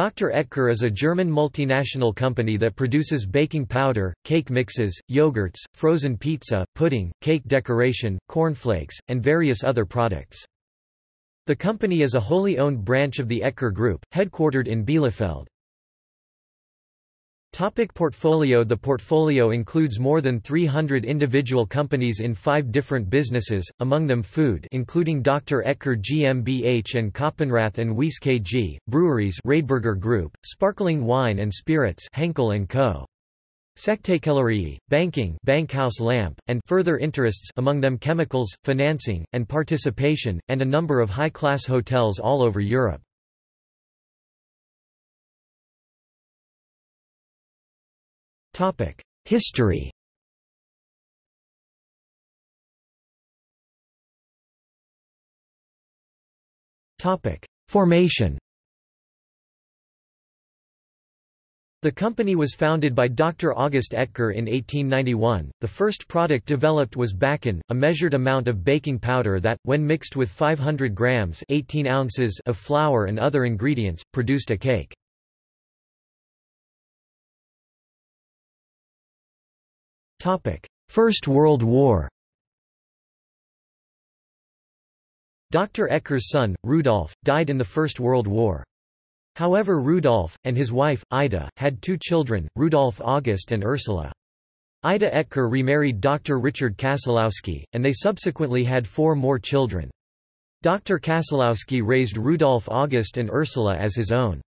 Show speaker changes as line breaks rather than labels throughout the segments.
Dr. Oetker is a German multinational company that produces baking powder, cake mixes, yogurts, frozen pizza, pudding, cake decoration, cornflakes, and various other products. The company is a wholly owned branch of the Oetker Group, headquartered in Bielefeld. Topic portfolio The portfolio includes more than 300 individual companies in five different businesses, among them food including Dr. Oetker GmbH and Coppenrath and Wiese KG, breweries Radeberger Group, sparkling wine and spirits Henkel & Co. Sektkellerei, banking Bankhaus Lampe, and further interests among them chemicals, financing, and participation, and a number of high-class hotels all over Europe. History Formation The company was founded by Dr. August Oetker in 1891. The first product developed was Backin, a measured amount of baking powder that, when mixed with 500 grams 18 ounces of flour and other ingredients, produced a cake. First World War Dr. Oetker's son, Rudolf, died in the First World War. However Rudolf, and his wife, Ida, had two children, Rudolf August and Ursula. Ida Oetker remarried Dr. Richard Kaselowski, and they subsequently had four more children. Dr. Kaselowski raised Rudolf August and Ursula as his own.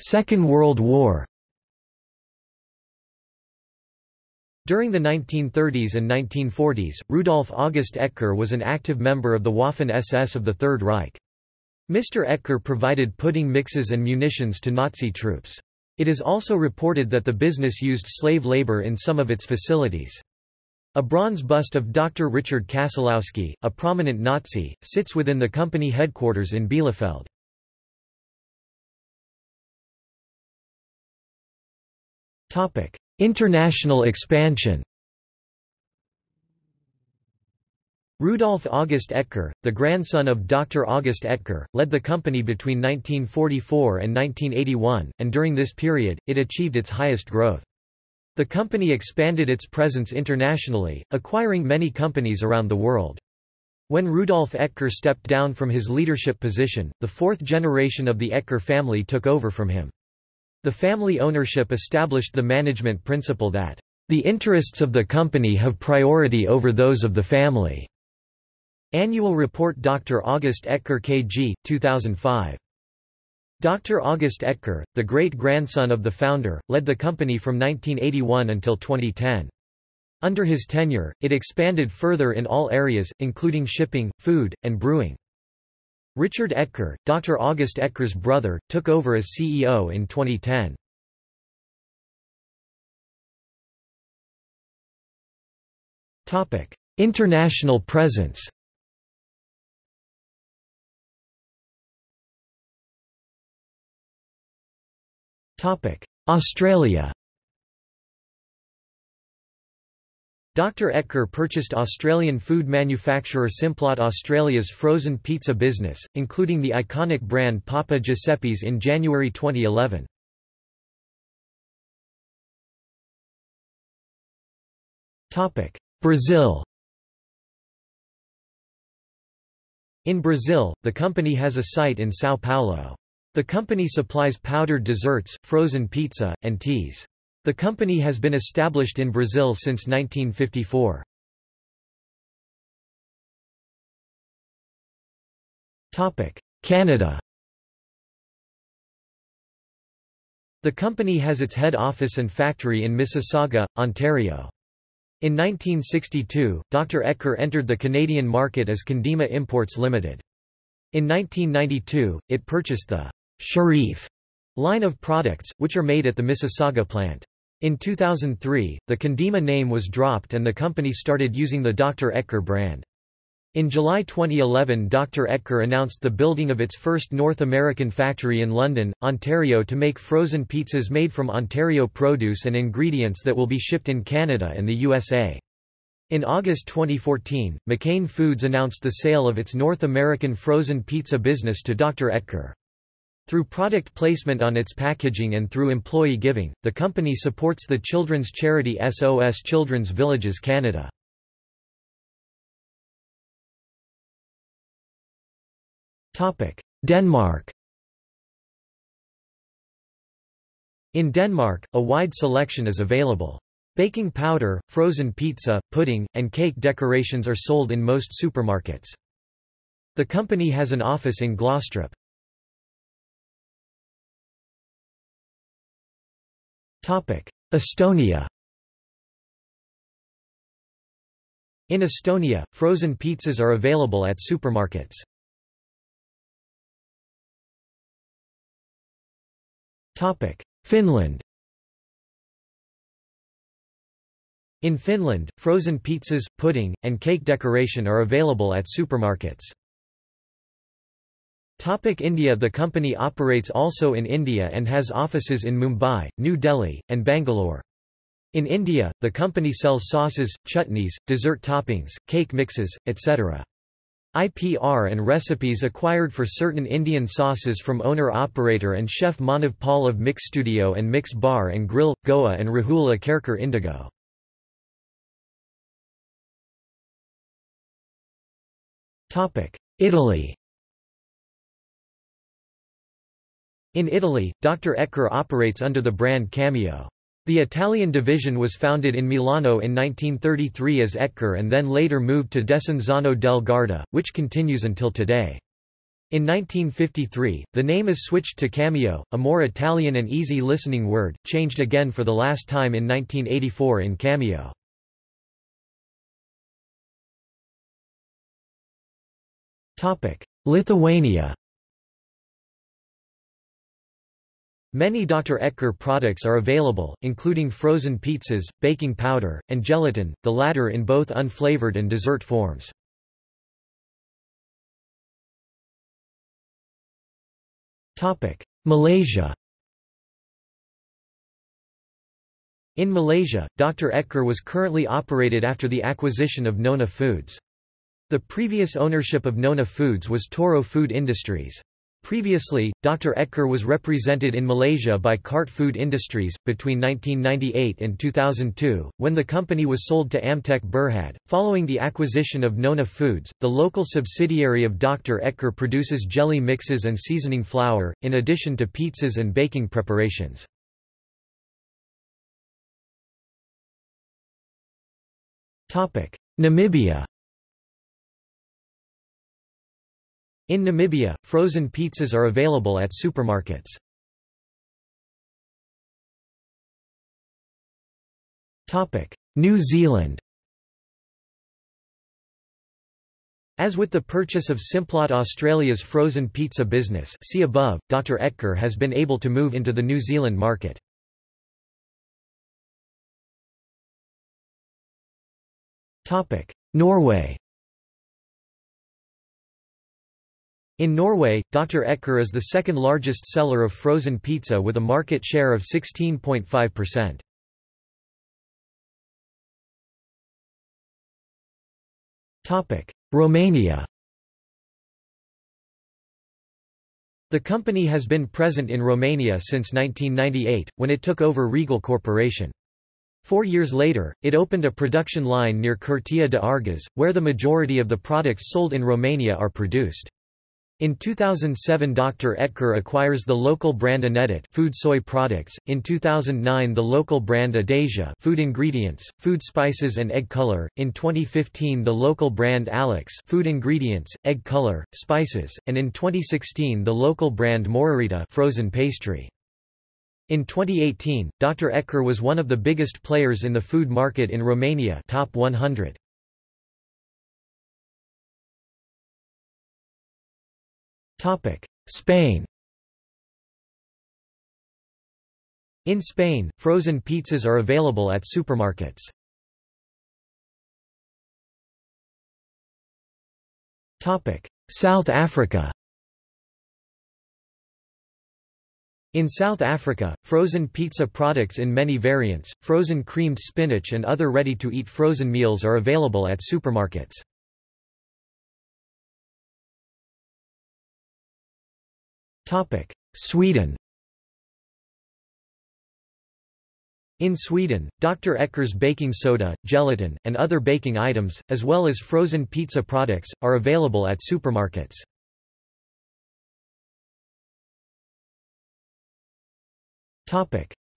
Second World War During the 1930s and 1940s, Rudolf August Oetker was an active member of the Waffen-SS of the Third Reich. Mr. Oetker provided pudding mixes and munitions to Nazi troops. It is also reported that the business used slave labor in some of its facilities. A bronze bust of Dr. Richard Kaselowski, a prominent Nazi, sits within the company headquarters in Bielefeld. International expansion Rudolf August Oetker, the grandson of Dr. August Oetker, led the company between 1944 and 1981, and during this period, it achieved its highest growth. The company expanded its presence internationally, acquiring many companies around the world. When Rudolf Oetker stepped down from his leadership position, the fourth generation of the Oetker family took over from him. The family ownership established the management principle that, "...the interests of the company have priority over those of the family." Annual Report Dr. August Oetker KG, 2005. Dr. August Oetker, the great-grandson of the founder, led the company from 1981 until 2010. Under his tenure, it expanded further in all areas, including shipping, food, and brewing. Richard Oetker, Dr. August Oetker's brother, took over as CEO in 2010. International presence Australia Dr. Oetker purchased Australian food manufacturer Simplot Australia's frozen pizza business, including the iconic brand Papa Giuseppe's in January 2011. Brazil In Brazil, the company has a site in São Paulo. The company supplies powdered desserts, frozen pizza, and teas. The company has been established in Brazil since 1954. Canada The company has its head office and factory in Mississauga, Ontario. In 1962, Dr. Oetker entered the Canadian market as Condima Imports Limited. In 1992, it purchased the Shirriff line of products, which are made at the Mississauga plant. In 2003, the Condima name was dropped and the company started using the Dr. Oetker brand. In July 2011 Dr. Oetker announced the building of its first North American factory in London, Ontario to make frozen pizzas made from Ontario produce and ingredients that will be shipped in Canada and the USA. In August 2014, McCain Foods announced the sale of its North American frozen pizza business to Dr. Oetker. Through product placement on its packaging and through employee giving, the company supports the children's charity SOS Children's Villages Canada. Denmark In Denmark, a wide selection is available. Baking powder, frozen pizza, pudding, and cake decorations are sold in most supermarkets. The company has an office in Glostrup. Estonia In Estonia, frozen pizzas are available at supermarkets. Finland In Finland, frozen pizzas, pudding, and cake decoration are available at supermarkets. Topic India The company operates also in India and has offices in Mumbai, New Delhi, and Bangalore. In India, the company sells sauces, chutneys, dessert toppings, cake mixes, etc. IPR and recipes acquired for certain Indian sauces from owner-operator and chef Manav Paul of Mix Studio and Mix Bar and Grill, Goa and Rahul Akerkar Indigo. Italy In Italy, Dr. Oetker operates under the brand Cameo. The Italian division was founded in Milano in 1933 as Oetker and then later moved to Desenzano del Garda, which continues until today. In 1953, the name is switched to Cameo, a more Italian and easy-listening word, changed again for the last time in 1984 in Cameo. Lithuania Many Dr. Oetker products are available, including frozen pizzas, baking powder, and gelatin, the latter in both unflavored and dessert forms. Malaysia In Malaysia, Dr. Oetker was currently operated after the acquisition of Nona Foods. The previous ownership of Nona Foods was Toro Food Industries. Previously, Dr. Oetker was represented in Malaysia by Cart Food Industries. Between 1998 and 2002, when the company was sold to Amtek Berhad, following the acquisition of Nona Foods, the local subsidiary of Dr. Oetker produces jelly mixes and seasoning flour, in addition to pizzas and baking preparations. Namibia In Namibia, frozen pizzas are available at supermarkets. New Zealand As with the purchase of Simplot Australia's frozen pizza business see above, Dr. Oetker has been able to move into the New Zealand market. Norway In Norway, Dr. Oetker is the second largest seller of frozen pizza with a market share of 16.5%. Romania The company has been present in Romania since 1998, when it took over Regal Corporation. Four years later, it opened a production line near Curtea de Argeș, where the majority of the products sold in Romania are produced. In 2007 Dr. Oetker acquires the local brand Anetit food soy products, in 2009 the local brand Adasia food ingredients, food spices and egg color, in 2015 the local brand Alex food ingredients, egg color, spices, and in 2016 the local brand Morarita frozen pastry. In 2018, Dr. Oetker was one of the biggest players in the food market in Romania top 100. Spain In Spain, frozen pizzas are available at supermarkets. Topic: South Africa In South Africa, frozen pizza products in many variants, frozen creamed spinach and other ready-to-eat frozen meals are available at supermarkets. Sweden In Sweden, Dr. Oetker's baking soda, gelatin, and other baking items, as well as frozen pizza products, are available at supermarkets.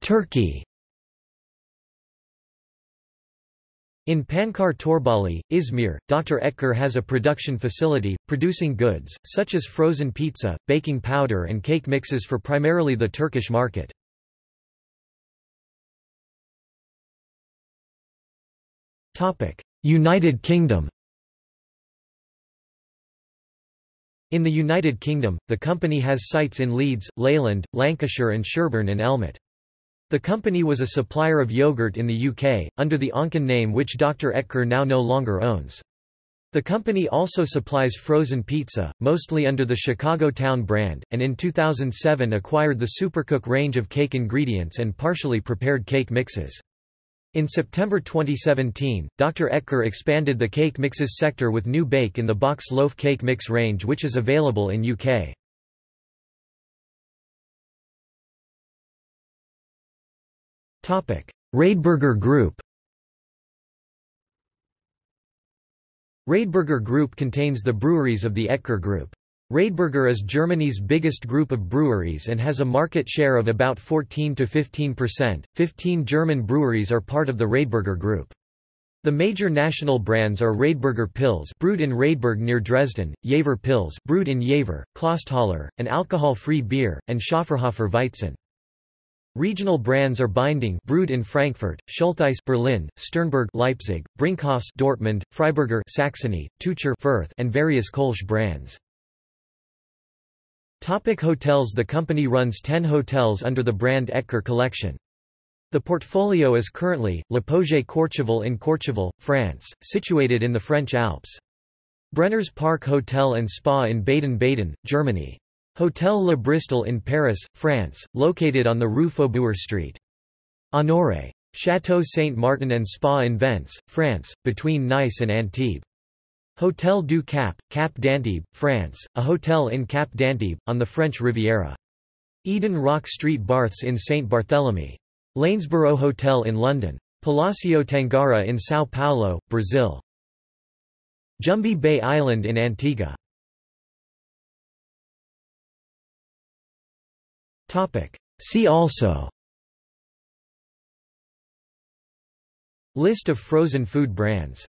Turkey In Pancar Torbali, Izmir, Dr. Oetker has a production facility, producing goods, such as frozen pizza, baking powder and cake mixes for primarily the Turkish market. United Kingdom In the United Kingdom, the company has sites in Leeds, Leyland, Lancashire and Sherburn and Elmet. The company was a supplier of yogurt in the UK, under the Onken name which Dr. Oetker now no longer owns. The company also supplies frozen pizza, mostly under the Chicago Town brand, and in 2007 acquired the Supercook range of cake ingredients and partially prepared cake mixes. In September 2017, Dr. Oetker expanded the cake mixes sector with new bake in the box loaf cake mix range which is available in UK. Radeberger Group Radeberger Group contains the breweries of the Oetker Group. Radeberger is Germany's biggest group of breweries and has a market share of about 14 to 15%. 15 German breweries are part of the Radeberger Group. The major national brands are Radeberger Pils brewed in Radeberg near Dresden, Jever Pils brewed in Jever, Clausthaler, an alcohol-free beer, and Schöfferhofer Weizen. Regional brands are Binding brewed in Frankfurt, Schultheiss Berlin, Sternburg Leipzig, Brinkhoffs Dortmund, Freiberger Saxony, Tucher Fürth and various Kolsch brands. Topic hotels The company runs 10 hotels under the brand Oetker Collection. The portfolio is currently, L'Apogée Courchevel in Courchevel, France, situated in the French Alps. Brenner's Park Hotel and Spa in Baden-Baden, Germany. Hotel Le Bristol in Paris, France, located on the Rue Faubourg Street. Honoré. Château Saint-Martin and Spa in Vence, France, between Nice and Antibes. Hotel du Cap, Cap d'Antibes, France, a hotel in Cap d'Antibes, on the French Riviera. Eden Rock Street Baths in St. Barthélemy. Lanesborough Hotel in London. Palacio Tangara in São Paulo, Brazil. Jumby Bay Island in Antigua. See also. List of frozen food brands